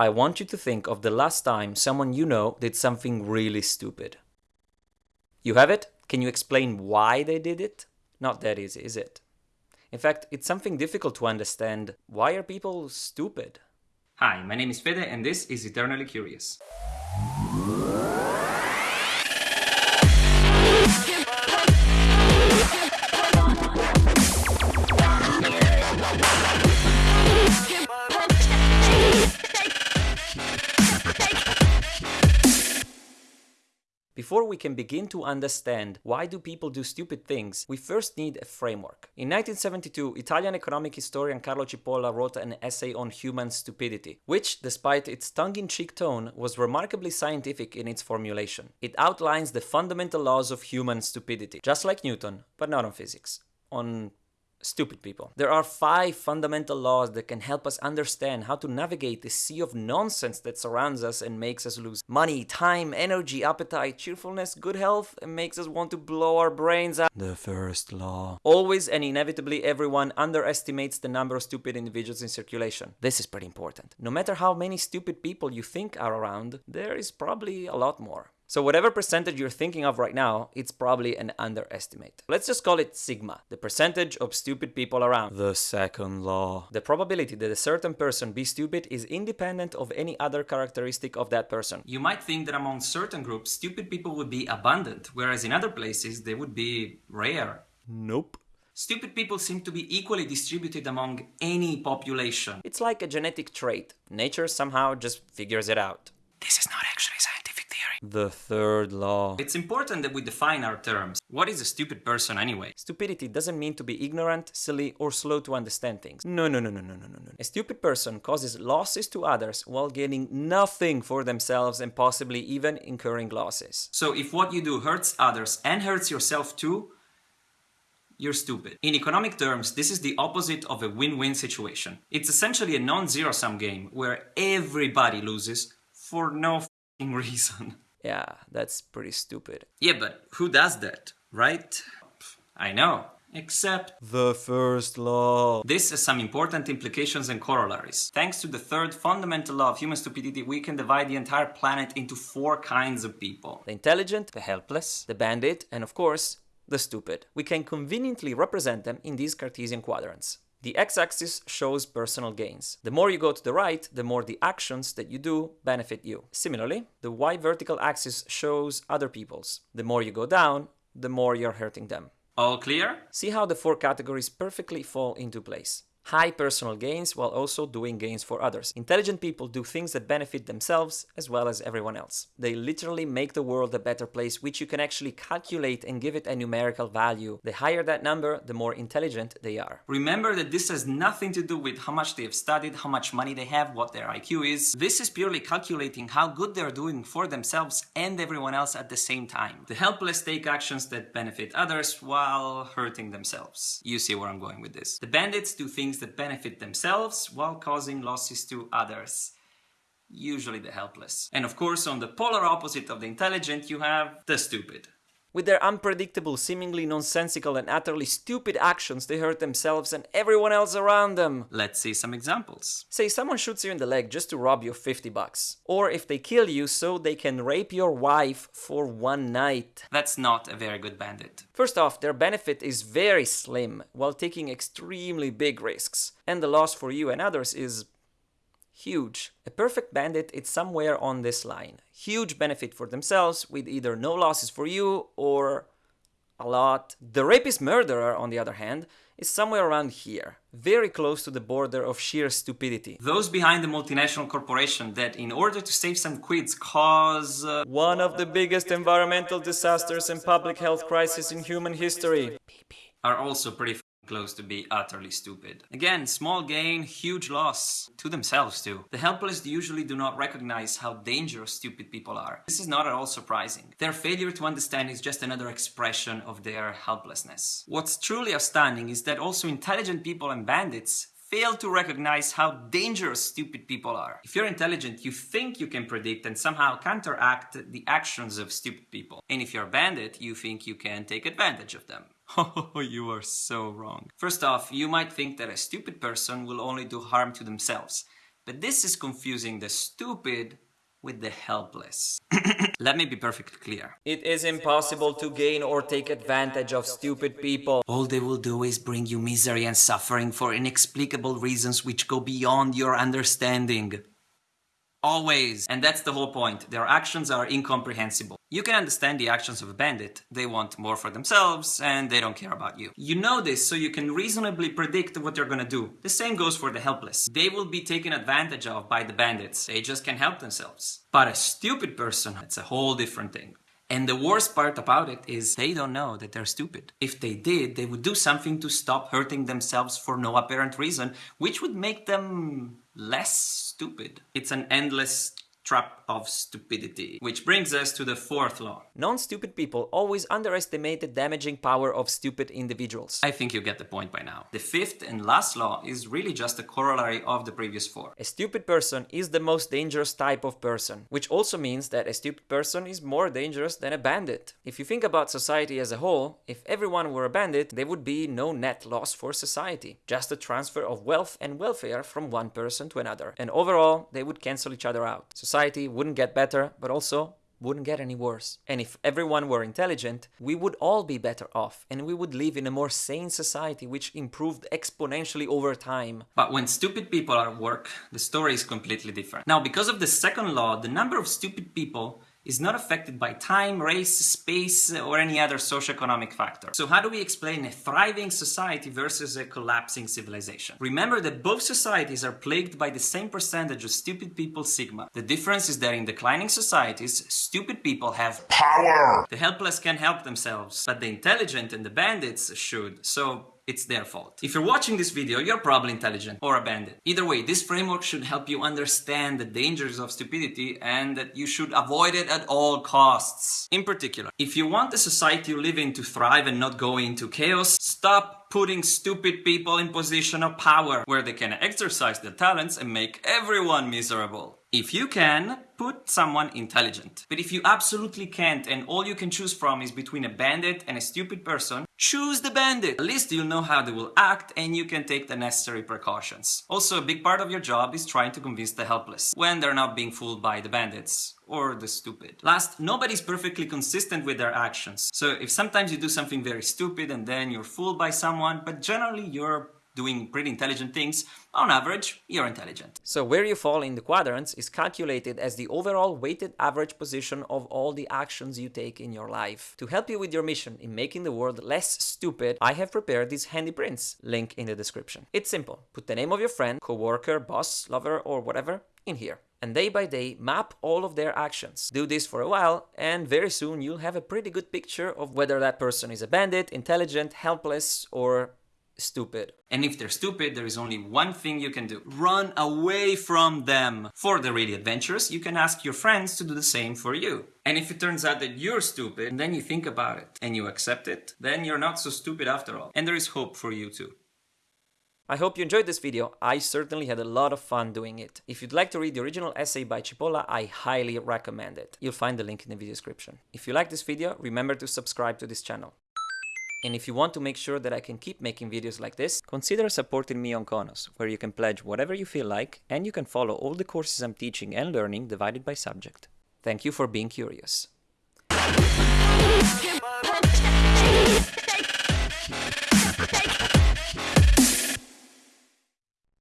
I want you to think of the last time someone you know did something really stupid. You have it? Can you explain why they did it? Not that easy, is it? In fact, it's something difficult to understand. Why are people stupid? Hi, my name is Fede and this is Eternally Curious. Before we can begin to understand why do people do stupid things, we first need a framework. In 1972, Italian economic historian Carlo Cipolla wrote an essay on human stupidity, which, despite its tongue-in-cheek tone, was remarkably scientific in its formulation. It outlines the fundamental laws of human stupidity, just like Newton, but not on physics, on stupid people. There are five fundamental laws that can help us understand how to navigate the sea of nonsense that surrounds us and makes us lose money, time, energy, appetite, cheerfulness, good health, and makes us want to blow our brains out. The first law. Always and inevitably everyone underestimates the number of stupid individuals in circulation. This is pretty important. No matter how many stupid people you think are around, there is probably a lot more. So whatever percentage you're thinking of right now, it's probably an underestimate. Let's just call it sigma, the percentage of stupid people around. The second law. The probability that a certain person be stupid is independent of any other characteristic of that person. You might think that among certain groups, stupid people would be abundant, whereas in other places they would be rare. Nope. Stupid people seem to be equally distributed among any population. It's like a genetic trait. Nature somehow just figures it out. This is not actually scientific theory. The third law. It's important that we define our terms. What is a stupid person anyway? Stupidity doesn't mean to be ignorant, silly, or slow to understand things. No, no, no, no, no, no, no, no. A stupid person causes losses to others while gaining nothing for themselves and possibly even incurring losses. So if what you do hurts others and hurts yourself too, you're stupid. In economic terms, this is the opposite of a win-win situation. It's essentially a non-zero sum game where everybody loses for no reason. Yeah, that's pretty stupid. Yeah, but who does that, right? I know. Except The first law. this has some important implications and corollaries. Thanks to the third fundamental law of human stupidity, we can divide the entire planet into four kinds of people. The intelligent, the helpless, the bandit, and of course, the stupid. We can conveniently represent them in these Cartesian quadrants. The x-axis shows personal gains. The more you go to the right, the more the actions that you do benefit you. Similarly, the y vertical axis shows other people's. The more you go down, the more you're hurting them. All clear? See how the four categories perfectly fall into place. High personal gains while also doing gains for others. Intelligent people do things that benefit themselves as well as everyone else. They literally make the world a better place, which you can actually calculate and give it a numerical value. The higher that number, the more intelligent they are. Remember that this has nothing to do with how much they have studied, how much money they have, what their IQ is. This is purely calculating how good they're doing for themselves and everyone else at the same time. The helpless take actions that benefit others while hurting themselves. You see where I'm going with this. The bandits do things that benefit themselves while causing losses to others. Usually the helpless. And of course, on the polar opposite of the intelligent, you have the stupid. With their unpredictable, seemingly nonsensical, and utterly stupid actions, they hurt themselves and everyone else around them. Let's see some examples. Say someone shoots you in the leg just to rob you of 50 bucks. Or if they kill you so they can rape your wife for one night. That's not a very good bandit. First off, their benefit is very slim while taking extremely big risks, and the loss for you and others is huge. A perfect bandit is somewhere on this line. Huge benefit for themselves with either no losses for you or a lot. The rapist murderer, on the other hand, is somewhere around here, very close to the border of sheer stupidity. Those behind the multinational corporation that, in order to save some quids, cause. Uh, One of the biggest environmental disasters and public health crises in human history. are also pretty close to be utterly stupid. Again, small gain, huge loss. To themselves, too. The helpless usually do not recognize how dangerous stupid people are. This is not at all surprising. Their failure to understand is just another expression of their helplessness. What's truly astounding is that also intelligent people and bandits fail to recognize how dangerous stupid people are. If you're intelligent, you think you can predict and somehow counteract the actions of stupid people. And if you're a bandit, you think you can take advantage of them. Oh, you are so wrong. First off, you might think that a stupid person will only do harm to themselves. But this is confusing the stupid with the helpless. Let me be perfectly clear. It is impossible to gain or take advantage of stupid people. All they will do is bring you misery and suffering for inexplicable reasons which go beyond your understanding. Always. And that's the whole point. Their actions are incomprehensible. You can understand the actions of a bandit. They want more for themselves and they don't care about you. You know this so you can reasonably predict what they're gonna do. The same goes for the helpless. They will be taken advantage of by the bandits. They just can't help themselves. But a stupid person, it's a whole different thing. And the worst part about it is they don't know that they're stupid. If they did, they would do something to stop hurting themselves for no apparent reason, which would make them less stupid. It's an endless trap of stupidity. Which brings us to the fourth law. Non-stupid people always underestimate the damaging power of stupid individuals. I think you get the point by now. The fifth and last law is really just a corollary of the previous four. A stupid person is the most dangerous type of person, which also means that a stupid person is more dangerous than a bandit. If you think about society as a whole, if everyone were a bandit, there would be no net loss for society, just a transfer of wealth and welfare from one person to another. And overall, they would cancel each other out. Society wouldn't get better, but also wouldn't get any worse. And if everyone were intelligent, we would all be better off and we would live in a more sane society which improved exponentially over time. But when stupid people are at work, the story is completely different. Now, because of the second law, the number of stupid people is not affected by time, race, space, or any other socioeconomic factor. So how do we explain a thriving society versus a collapsing civilization? Remember that both societies are plagued by the same percentage of stupid people sigma. The difference is that in declining societies, stupid people have power. The helpless can help themselves, but the intelligent and the bandits should. So it's their fault. If you're watching this video, you're probably intelligent or a bandit. Either way, this framework should help you understand the dangers of stupidity and that you should avoid it at all costs. In particular, if you want the society you live in to thrive and not go into chaos, stop putting stupid people in position of power where they can exercise their talents and make everyone miserable. If you can, put someone intelligent. But if you absolutely can't and all you can choose from is between a bandit and a stupid person, choose the bandit. At least you'll know how they will act and you can take the necessary precautions. Also, a big part of your job is trying to convince the helpless when they're not being fooled by the bandits or the stupid. Last, nobody's perfectly consistent with their actions. So if sometimes you do something very stupid and then you're fooled by someone, but generally you're doing pretty intelligent things, on average, you're intelligent. So where you fall in the quadrants is calculated as the overall weighted average position of all the actions you take in your life. To help you with your mission in making the world less stupid, I have prepared these handy prints, link in the description. It's simple. Put the name of your friend, co-worker, boss, lover, or whatever in here and day by day map all of their actions. Do this for a while and very soon you'll have a pretty good picture of whether that person is a bandit, intelligent, helpless or stupid. And if they're stupid, there is only one thing you can do. Run away from them. For the really adventurous, you can ask your friends to do the same for you. And if it turns out that you're stupid, then you think about it and you accept it, then you're not so stupid after all. And there is hope for you too. I hope you enjoyed this video, I certainly had a lot of fun doing it. If you'd like to read the original essay by Cipolla, I highly recommend it. You'll find the link in the video description. If you like this video, remember to subscribe to this channel. And if you want to make sure that I can keep making videos like this, consider supporting me on Konos, where you can pledge whatever you feel like, and you can follow all the courses I'm teaching and learning divided by subject. Thank you for being curious.